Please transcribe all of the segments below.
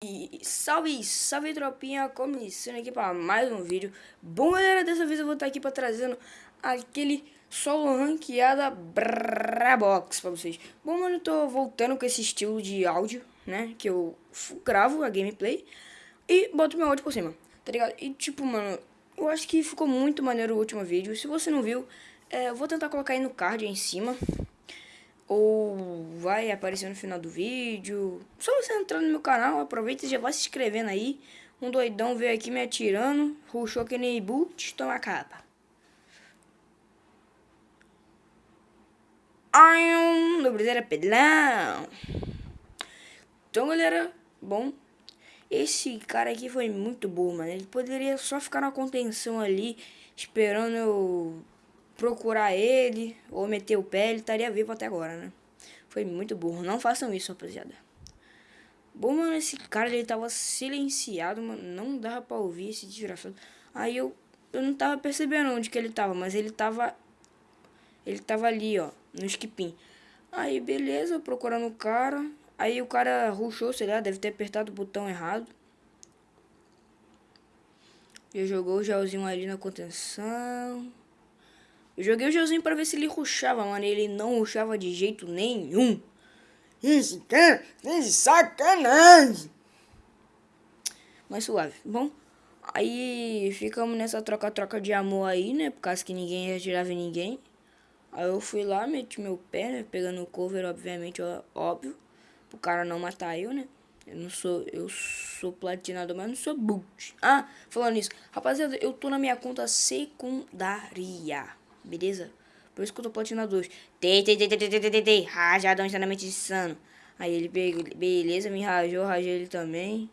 E salve, salve tropinha, começando aqui para mais um vídeo. Bom galera, dessa vez eu vou estar aqui para trazendo aquele solo ranqueada Brabox para vocês. Bom mano, eu tô voltando com esse estilo de áudio, né, que eu gravo a gameplay E boto meu áudio por cima, tá ligado? E tipo mano, eu acho que ficou muito maneiro o último vídeo. Se você não viu, é, eu vou tentar colocar aí no card aí em cima ou vai aparecer no final do vídeo. Só você entrar no meu canal, aproveita e já vai se inscrevendo aí. Um doidão veio aqui me atirando, ruxou que nem boot, toma capa. Ai, era pedlão. Então, galera, bom, esse cara aqui foi muito burro, mano. Ele poderia só ficar na contenção ali, esperando eu procurar ele ou meter o pé, ele estaria vivo até agora, né? Foi muito burro. Não façam isso, rapaziada. Bom, mano, esse cara, ele tava silenciado, mano. Não dava pra ouvir esse desgraçado. Aí eu, eu não tava percebendo onde que ele tava, mas ele tava... Ele tava ali, ó, no skipim. Aí, beleza, procurando o cara. Aí o cara ruxou, sei lá, deve ter apertado o botão errado. Já jogou o gelzinho ali na contenção. Eu joguei o Joãozinho pra ver se ele ruxava, mano. E ele não ruxava de jeito nenhum. Esse cara é sacanagem. Mas suave, bom? Aí ficamos nessa troca-troca de amor aí, né? Por causa que ninguém retirava ninguém. Aí eu fui lá, meti meu pé, né? Pegando o cover, obviamente, óbvio. Pro cara não matar eu, né? Eu não sou, eu sou platinado, mas não sou boot. Ah, falando nisso, rapaziada, eu tô na minha conta secundária beleza? Por isso que eu tô platina 2. Tei, tei, tei, tei, tei, tei, tei, tei. Rajadão extremamente insano. Aí ele beleza, me rajou, rajei ele também.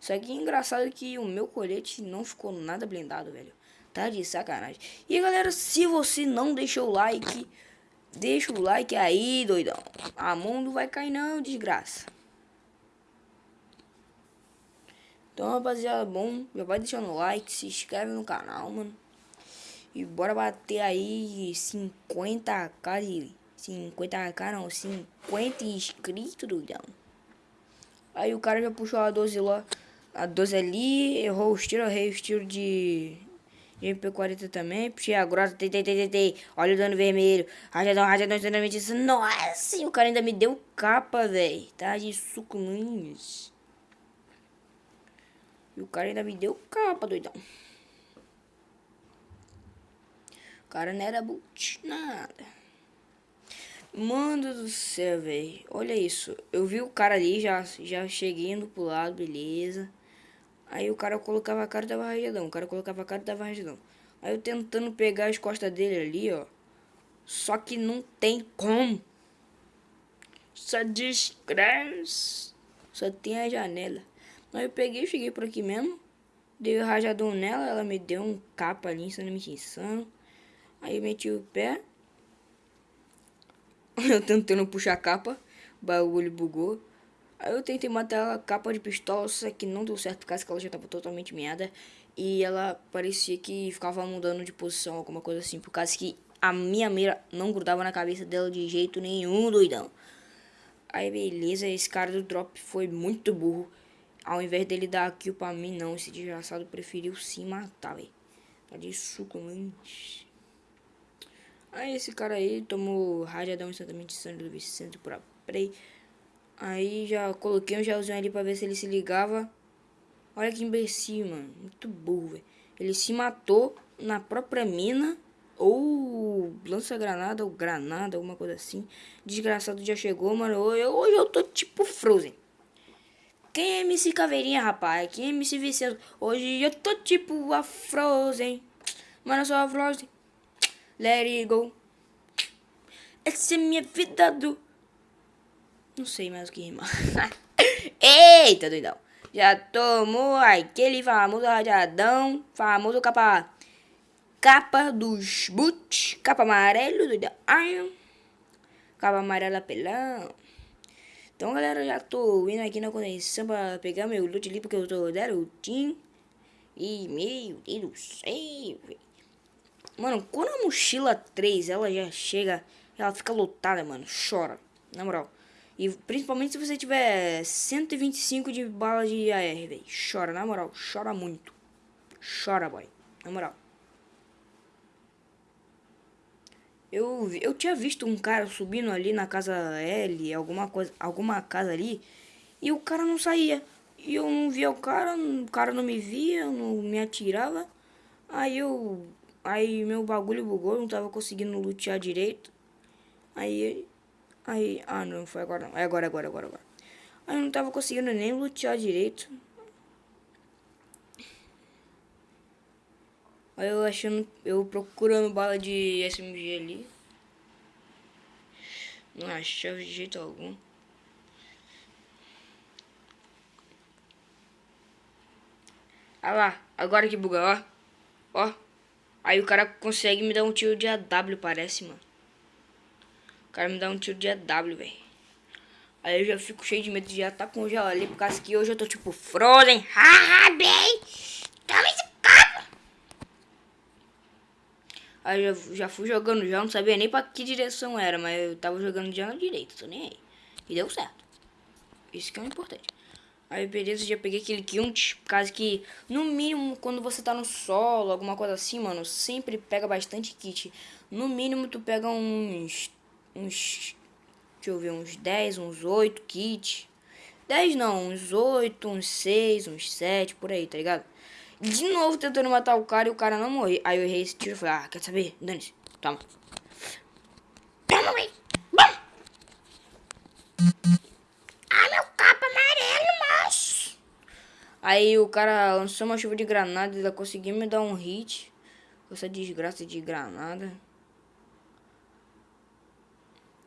Só que engraçado que o meu colete não ficou nada blindado, velho. Tá de sacanagem. E galera, se você não deixou o like, deixa o like aí, doidão. A mão não vai cair não, desgraça. Então, rapaziada, bom, já vai deixando o like, se inscreve no canal, mano. E bora bater aí 50k de... 50k não, 50 inscritos, doidão. Aí o cara já puxou a 12 lá. A 12 ali, errou os tiros, errei os tiros de... de MP40 também. Puxei a grossa, tei, tei, tei, tei, Olha o dano vermelho. Rajadão, rajadão, extremamente isso. Nossa, o cara ainda me deu capa, velho. Tá de sucuminhos. E o cara ainda me deu capa, doidão. O cara não era boot, nada. Mano do céu, velho. Olha isso. Eu vi o cara ali, já, já cheguei indo pro lado, beleza. Aí o cara colocava a cara e dava rajadão. O cara colocava a cara e dava rajadão. Aí eu tentando pegar as costas dele ali, ó. Só que não tem como. Só desgraça. Só tem a janela. Aí eu peguei, cheguei por aqui mesmo. Dei o rajadão nela, ela me deu um capa ali, me insano. Aí meti o pé. Eu tentando puxar a capa. O bagulho bugou. Aí eu tentei matar a capa de pistola, só que não deu certo por causa que ela já tava totalmente meada. E ela parecia que ficava mudando de posição, alguma coisa assim. Por causa que a minha mira não grudava na cabeça dela de jeito nenhum, doidão. Aí beleza, esse cara do drop foi muito burro. Ao invés dele dar kill pra mim, não. Esse desgraçado preferiu se matar, velho. Tá de suco, mano. Aí esse cara aí tomou radiadão instantamente sangue do Vicente por Prey. Aí já coloquei um gelzinho ali pra ver se ele se ligava. Olha que imbecil, mano. Muito burro, velho. Ele se matou na própria mina. Ou lança-granada, ou granada, alguma coisa assim. Desgraçado já chegou, mano. Hoje eu tô tipo Frozen. Quem é MC Caveirinha, rapaz? Quem é MC Vicente? Hoje eu tô tipo a Frozen. Mano, eu sou a Frozen. Let it go. Essa é minha vida do... Não sei mais o que rimar. Eita, doidão. Já tomou aquele famoso radiadão. Famoso capa... Capa dos boots. Capa amarelo, doidão. Capa amarela pelão. Então, galera, já tô indo aqui na conexão pra pegar meu loot ali, porque eu tô garotinho. E, meu Deus do céu, velho. Mano, quando a mochila 3 ela já chega, ela fica lotada, mano. Chora. Na moral. E principalmente se você tiver 125 de bala de AR, velho. Chora, na moral. Chora muito. Chora, boy. Na moral. Eu, eu tinha visto um cara subindo ali na casa L, alguma coisa, alguma casa ali, e o cara não saía. E eu não via o cara, o cara não me via, não me atirava. Aí eu. Aí meu bagulho bugou, não tava conseguindo lutear direito. Aí. Aí. Ah não, foi agora não. É agora, agora, agora, agora. Aí eu não tava conseguindo nem lutear direito. Aí eu achando, eu procurando bala de SMG ali. Não achava de jeito algum. Olha lá, agora que buga, ó. Ó. Aí o cara consegue me dar um tiro de AW, parece, mano. O cara me dá um tiro de AW, velho. Aí eu já fico cheio de medo de já tá congelado ali, por causa que hoje eu tô tipo Frozen. Haha, bem. Toma esse Aí já, já fui jogando já, não sabia nem pra que direção era, mas eu tava jogando já na direita, tô nem aí. E deu certo. Isso que é o importante. Aí beleza, já peguei aquele Kiunt, por causa que, no mínimo, quando você tá no solo, alguma coisa assim, mano, sempre pega bastante kit. No mínimo, tu pega uns, uns, deixa eu ver, uns 10, uns 8 kits. 10 não, uns 8, uns 6, uns 7, por aí, tá ligado? De novo tentando matar o cara e o cara não morreu. Aí eu errei esse tiro e falei, ah, quer saber? Dane-se. Toma. Toma, mãe. Aí o cara lançou uma chuva de granada e conseguiu me dar um hit. Essa desgraça de granada.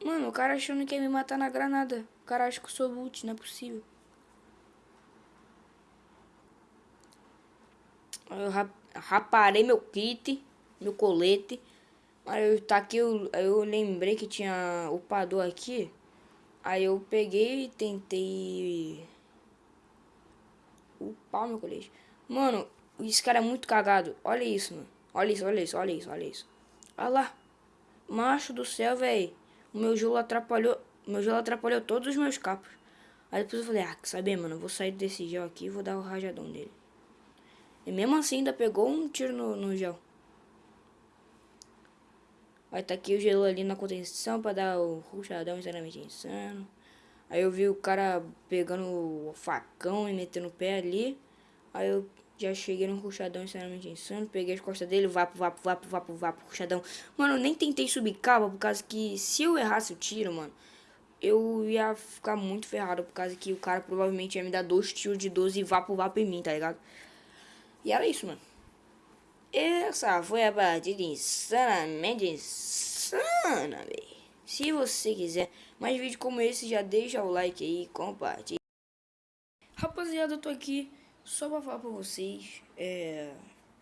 Mano, o cara achando que ia me matar na granada. O cara acha que eu sou boot, não é possível. Eu raparei meu kit, meu colete. Aí eu tá aqui, eu, eu lembrei que tinha upador aqui. Aí eu peguei e tentei upar meu colete. Mano, esse cara é muito cagado. Olha isso, mano. Olha isso, olha isso, olha isso, olha isso. Olha lá. Macho do céu, velho. O meu gelo atrapalhou. Meu gelo atrapalhou todos os meus capos. Aí depois eu falei, ah, quer saber, mano? Vou sair desse gel aqui e vou dar o rajadão dele. E mesmo assim ainda pegou um tiro no, no gel. Aí tá aqui o gelo ali na contenção pra dar o ruxadão extremamente insano. Aí eu vi o cara pegando o facão e metendo o pé ali. Aí eu já cheguei no ruxadão extremamente insano. Peguei as costas dele, vapo, vapo, vapo, vapo, vapo, ruxadão. Mano, eu nem tentei subir cava por causa que se eu errasse o tiro, mano, eu ia ficar muito ferrado. Por causa que o cara provavelmente ia me dar dois tiros de 12 e vapo, vapo em mim, tá ligado? E era isso, mano. Essa foi a partida insanamente insana, velho. Se você quiser mais vídeos como esse, já deixa o like aí, compartilha. Rapaziada, eu tô aqui só pra falar pra vocês. É.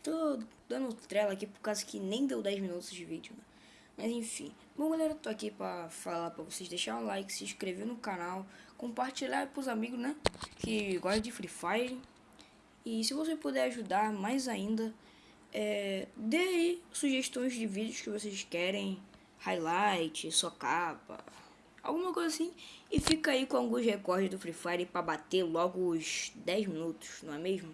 Tô dando trela aqui por causa que nem deu 10 minutos de vídeo, né? Mas enfim. Bom, galera, tô aqui pra falar pra vocês deixar um like, se inscrever no canal, compartilhar pros amigos, né? Que gostam de Free Fire. E se você puder ajudar mais ainda, é, dê aí sugestões de vídeos que vocês querem, highlight, só capa, alguma coisa assim. E fica aí com alguns recordes do Free Fire para bater logo os 10 minutos, não é mesmo?